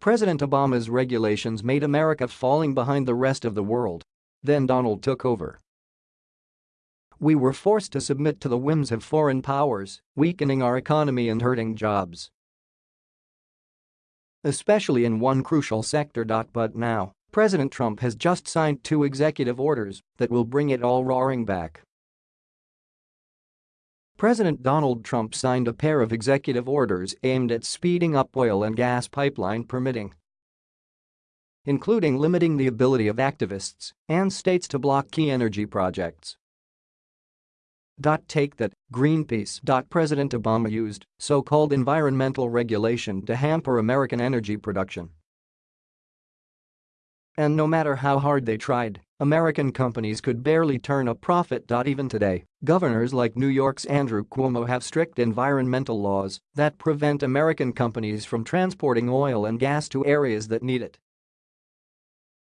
President Obama's regulations made America falling behind the rest of the world. Then Donald took over. We were forced to submit to the whims of foreign powers, weakening our economy and hurting jobs. Especially in one crucial sector. But now, President Trump has just signed two executive orders that will bring it all roaring back. President Donald Trump signed a pair of executive orders aimed at speeding up oil and gas pipeline permitting, including limiting the ability of activists and states to block key energy projects. Take that, Greenpeace. President Obama used so-called environmental regulation to hamper American energy production. And no matter how hard they tried, American companies could barely turn a profit. Even today, governors like New York's Andrew Cuomo have strict environmental laws that prevent American companies from transporting oil and gas to areas that need it.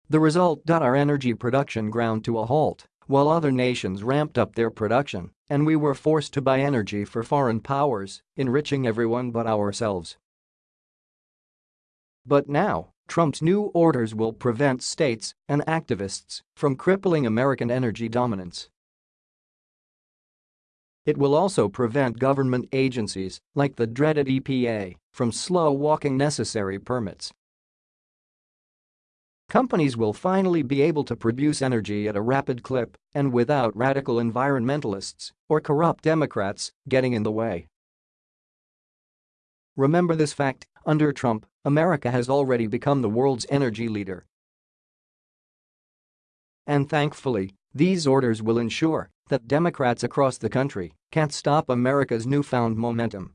The result. Our energy production ground to a halt while other nations ramped up their production and we were forced to buy energy for foreign powers, enriching everyone but ourselves. But now, Trump's new orders will prevent states and activists from crippling American energy dominance. It will also prevent government agencies, like the dreaded EPA, from slow-walking necessary permits. Companies will finally be able to produce energy at a rapid clip and without radical environmentalists or corrupt Democrats getting in the way. Remember this fact, under Trump, America has already become the world's energy leader. And thankfully, these orders will ensure that Democrats across the country can't stop America's newfound momentum.